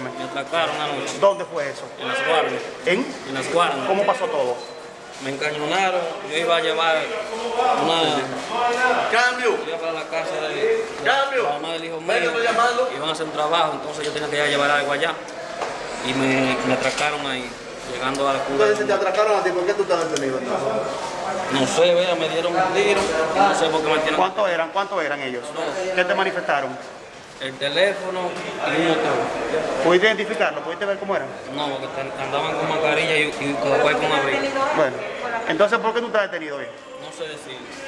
Me atracaron anoche ¿Dónde fue eso? en las guardias. ¿En? En las guardias. ¿Cómo pasó todo? Me encañonaron. Yo iba a llevar una. Cambio. Iba para la casa de Cambio. la mamá del hijo mío. Llamando. Iban a hacer un trabajo, entonces yo tenía que ir a llevar algo allá. Y me, me atracaron ahí, llegando a la Entonces, si te atracaron a ti, ¿por qué tú estás detenido? No sé, vea, me dieron un tiro. No sé por qué me. ¿Cuántos eran? ¿Cuántos eran ellos? ¿Qué te manifestaron? El teléfono y un motor. ¿Pudiste identificarlo? ¿Pudiste ver cómo eran? No, porque andaban con mascarilla y, y cual con abrigo. Bueno, entonces ¿por qué tú estás detenido hoy? No sé decir.